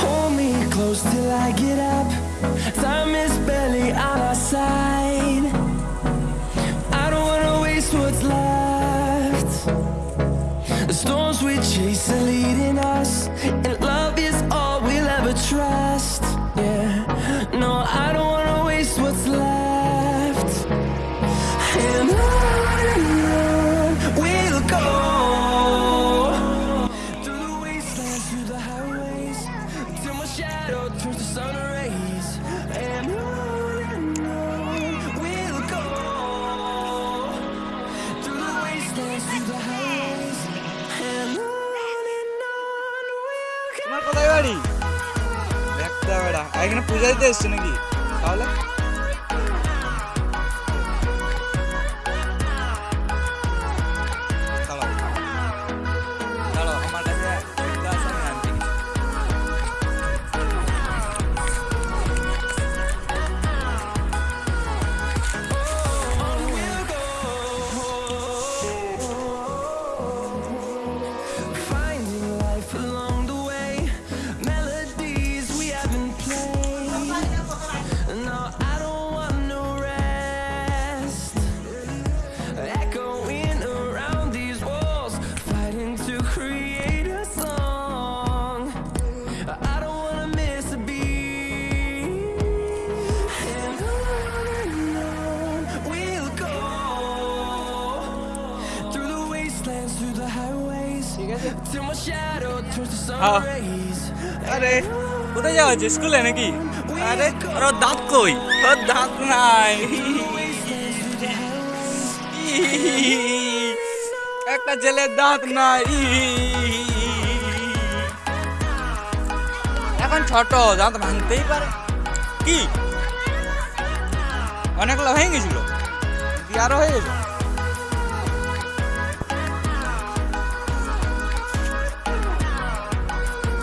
Hold me close till I get up. Time is barely on our side. I don't wanna waste what's left. The storms we chase are leading us. shadow turns to sun rays. And on and on we'll go through the wastelands, through the highways, and on and on we'll go. তোমার কোথায় বাড়ি একটা বেড়া এখানে পূজা দিতে এসছো নাকি তাহলে Rays. আরে, কোথায় যাওয়া হচ্ছে স্কুলে নাকি? আরে, ওর দাঁত কই? ওর দাঁত নাই. একটা ছেলের দাঁত নাই। এখন ছোট, দাঁত ভাঙতেই পারে। কি? অনেকগুলো হয়ে গেছিল? আরও হয়ে গেছে?